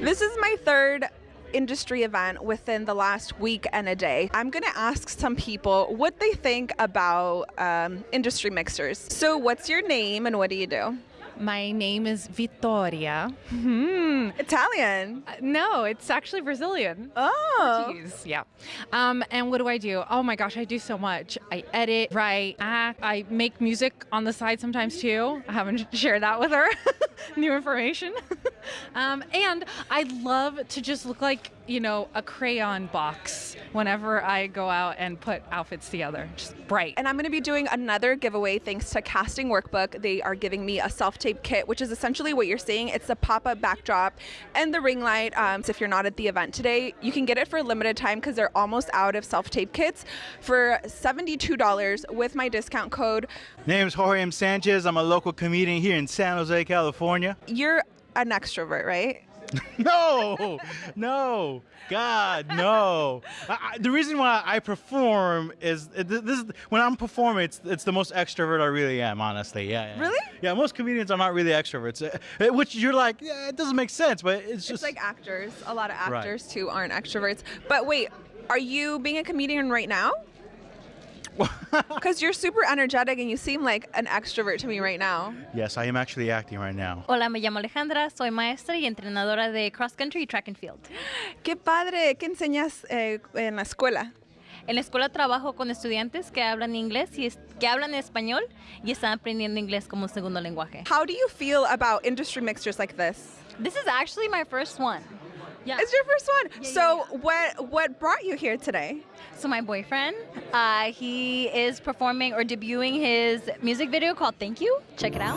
This is my third industry event within the last week and a day. I'm going to ask some people what they think about um, industry mixers. So, what's your name and what do you do? My name is Vittoria. Hmm, Italian. Uh, no, it's actually Brazilian. Oh. Portuguese, yeah. Um, and what do I do? Oh my gosh, I do so much. I edit, write, act. I make music on the side sometimes too. I haven't shared that with her. New information. um, and I love to just look like, you know, a crayon box whenever I go out and put outfits together. Just bright. And I'm going to be doing another giveaway thanks to Casting Workbook. They are giving me a self tape kit, which is essentially what you're seeing. It's the pop up backdrop and the ring light. Um, so if you're not at the event today, you can get it for a limited time because they're almost out of self tape kits for $72 with my discount code. Name's Jorge M. Sanchez. I'm a local comedian here in San Jose, California. You're an extrovert, right? no, no, God, no. I, I, the reason why I perform is this is when I'm performing. It's it's the most extrovert I really am, honestly. Yeah. yeah. Really? Yeah. Most comedians are not really extroverts, uh, which you're like, yeah, it doesn't make sense, but it's just It's like actors. A lot of Right. actors too aren't extroverts. But wait, are you being a comedian right now? Because you're super energetic and you seem like an extrovert to me right now. yes, I am actually acting right now. Hola, me llamo Alejandra, soy maestra y entrenadora de cross country y track and field. Qué padre. ¿Qué enseñas eh, en la escuela? En la escuela trabajo con estudiantes que hablan inglés y es- que hablan español y están aprendiendo inglés como segundo lenguaje. How do you feel about industry mixtures like this? This is actually my first one. Yeah. It's your first one. Yeah, so yeah, what what brought you here today? So my boyfriend, uh, he is performing or debuting his music video called Thank You. Check it out.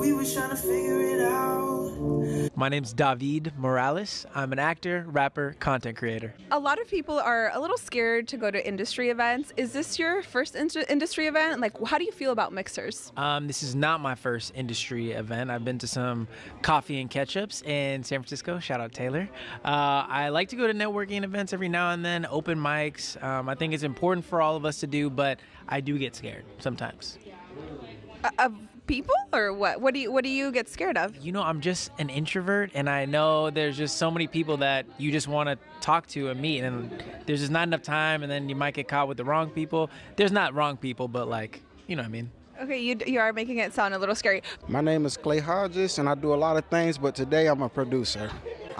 Forgive me too. We were trying to figure it out. My name's David Morales. I'm an actor, rapper, content creator. A lot of people are a little scared to go to industry events. Is this your first in- industry event? Like, how do you feel about mixers? Um, this is not my first industry event. I've been to some coffee and ketchups in San Francisco. Shout out Taylor. Uh, I like to go to networking events every now and then, open mics. Um, I think it's important for all of us to do, but I do get scared sometimes. Uh, of people or what? What do you what do you get scared of? You know, I'm just an introvert, and I know there's just so many people that you just want to talk to and meet, and there's just not enough time, and then you might get caught with the wrong people. There's not wrong people, but like, you know what I mean? Okay, you you are making it sound a little scary. My name is Clay Hodges, and I do a lot of things, but today I'm a producer.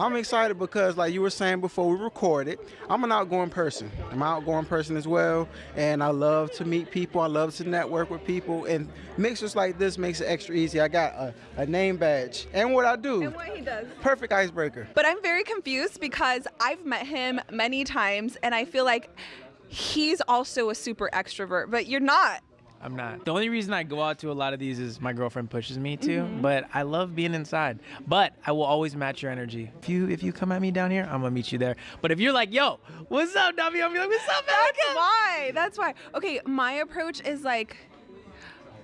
I'm excited because, like you were saying before we recorded, I'm an outgoing person. I'm an outgoing person as well, and I love to meet people. I love to network with people, and mixers like this makes it extra easy. I got a, a name badge, and what I do, And what he does. perfect icebreaker. But I'm very confused because I've met him many times and I feel like he's also a super extrovert, but you're not. I'm not. The only reason I go out to a lot of these is my girlfriend pushes me to, but I love being inside. But I will always match your energy. If you if you come at me down here, I'm gonna meet you there. But if you're like, yo, what's up, Davi? I'll like, what's up, That's why. That's why. Okay, my approach is like,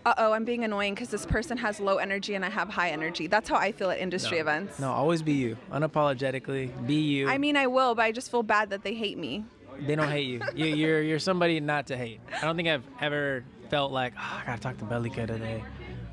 uh oh, I'm being annoying because this person has low energy and I have high energy. That's how I feel at industry events. No, always be you. Unapologetically, be you. I mean, I will, but I just feel bad that they hate me. they don't hate you. you. You're you're somebody not to hate. I don't think I've ever felt like, oh, I gotta talk to Bellica today.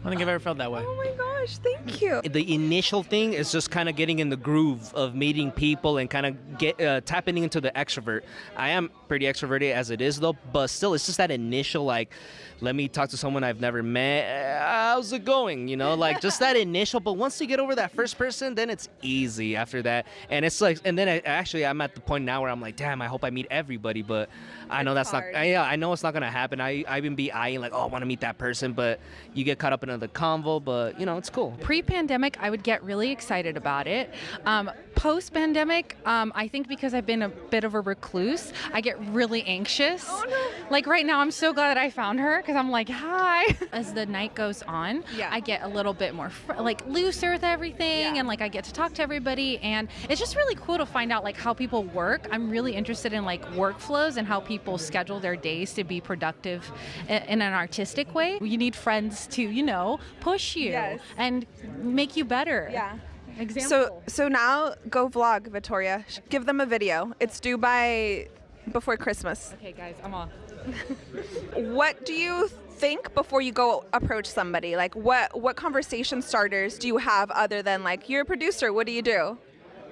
I don't think I've ever felt that way. Oh my gosh, thank you. the initial thing is just kind of getting in the groove of meeting people and kind of get uh, tapping into the extrovert. I am pretty extroverted as it is though, but still, it's just that initial like, let me talk to someone I've never met. How's it going? You know, like just that initial. But once you get over that first person, then it's easy after that. And it's like, and then I, actually, I'm at the point now where I'm like, damn, I hope I meet everybody, but I know that's hard. not. I, yeah, I know it's not gonna happen. I I even be eyeing like, oh, I want to meet that person, but you get caught up in the convo. But you know, it's cool. Pre-pandemic, I would get really excited about it. Um, Post-pandemic, um, I think because I've been a bit of a recluse, I get really anxious. Like right now, I'm so glad that I found her because I'm like, hi. As the night goes on, Yeah. I get a little bit more fr- like looser with everything, Yeah. and like I get to talk to everybody, and it's just really cool to find out like how people work. I'm really interested in like workflows and how people schedule their days to be productive i- in an artistic way. You need friends to, you know, push you Yes. and make you better. Yeah. Example. So so now go vlog, Victoria. Sh- Give them a video. It's due by before Christmas. okay, guys, I'm off. what do you think before you go approach somebody? Like what what conversation starters do you have other than like you're a producer, what do you do?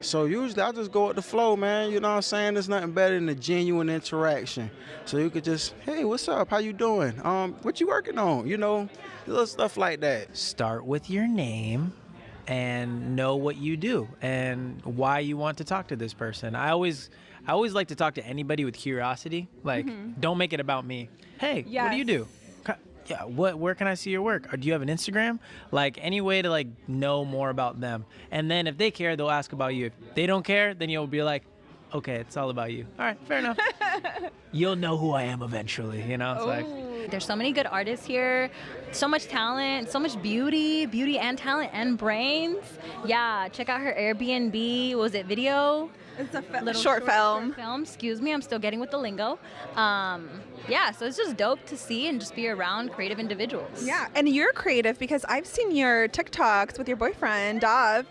So usually I just go with the flow, man. You know what I'm saying? There's nothing better than a genuine interaction. So you could just, hey, what's up? How you doing? Um, what you working on? You know, little stuff like that. Start with your name and know what you do and why you want to talk to this person. I always I always like to talk to anybody with curiosity. Like, mm-hmm. don't make it about me. Hey, what do you do? Yeah, what where can I see your work? Or do you have an Instagram? Like any way to like know more about them. And then if they care, they'll ask about you. If they don't care, then you'll be like, okay, it's all about you. All right, fair enough. You'll know who I am eventually, you know? It's like There's so many good artists here, so much talent, so much beauty, beauty and talent and brains. Yeah, check out her Airbnb. Was it video? It's a Little short, film. short film. Excuse me, I'm still getting with the lingo. Um, yeah, so it's just dope to see and just be around creative individuals. Yeah, and you're creative because I've seen your TikToks with your boyfriend, Dov.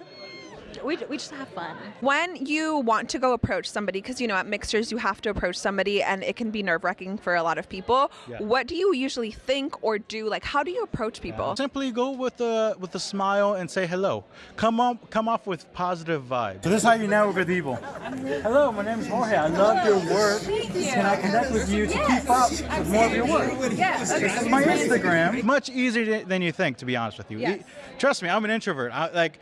We, we just have fun. When you want to go approach somebody, because you know at mixers you have to approach somebody and it can be nerve wracking for a lot of people. Yeah. What do you usually think or do? Like, how do you approach uh, people? Simply go with a with a smile and say hello. Come on, come off with positive vibes. So this is how you network with people. Hello, my name is Jorge. I love your work. Can I connect with you to keep up with more of your work? This is my Instagram. Much easier than you think, to be honest with you. Yes. Trust me, I'm an introvert. I, like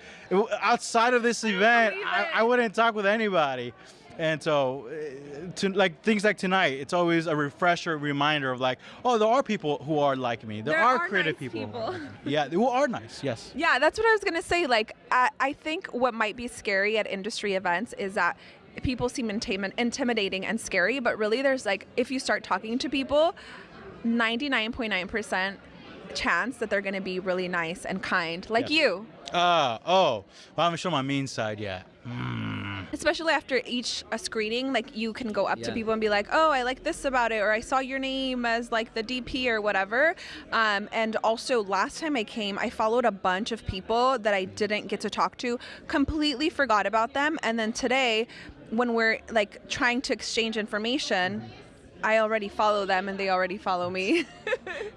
outside of this event, I, I wouldn't talk with anybody. And so, uh, to, like things like tonight, it's always a refresher, reminder of like, oh, there are people who are like me. There, There are, are creative nice people. people. yeah, who are nice. Yes. Yeah, that's what I was gonna say. Like, I, I think what might be scary at industry events is that people seem intim- intimidating and scary, but really, there's like, if you start talking to people, 99.9% chance that they're gonna be really nice and kind, like Yes. you. Uh, oh, well, I haven't shown my mean side yet. Mm. Especially after each a screening, like you can go up to people and be like, "Oh, I like this about it," or "I saw your name as like the DP or whatever." Um, and also, last time I came, I followed a bunch of people that I didn't get to talk to, completely forgot about them, and then today, when we're like trying to exchange information, I already follow them and they already follow me.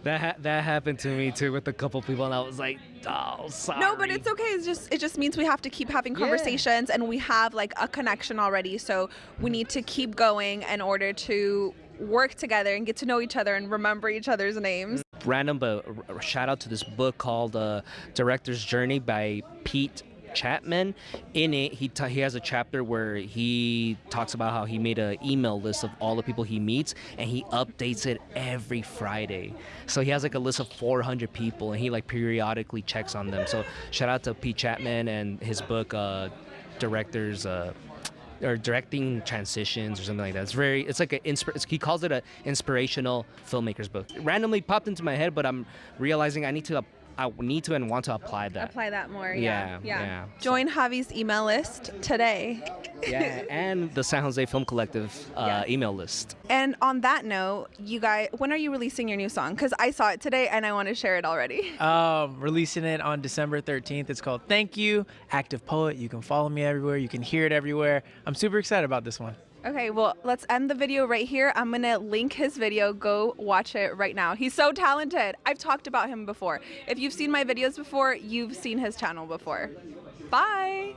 That ha- that happened to me too with a couple people, and I was like, oh, sorry. No, but it's okay. It's just it just means we have to keep having conversations and we have like a connection already. So we need to keep going in order to work together and get to know each other and remember each other's names. random but r- r- shout out to this book called uh, Director's Journey by Pete Chapman. In it, he he has a chapter where he talks about how he made an email list of all the people he meets, and he updates it every Friday. So he has like a list of 400 people, and he like periodically checks on them. So shout out to Pete Chapman and his book, uh, Directors. Uh, or directing transitions or something like that. It's very, it's like a, inspir- he calls it a inspirational filmmaker's book. Randomly popped into my head, but I'm realizing I need to, I need to and want to apply that. Apply that more. Yeah, Yeah. yeah. Join Javi's email list today. yeah, and the San Jose Film Collective uh, email list. And on that note, you guys, when are you releasing your new song? Because I saw it today and I want to share it already. Um, releasing it on December 13th. It's called Thank You, Active Poet. You can follow me everywhere. You can hear it everywhere. I'm super excited about this one. Okay, well, let's end the video right here. I'm to link his video. Go watch it right now. He's so talented. I've talked about him before. If you've seen my videos before, you've seen his channel before. Bye.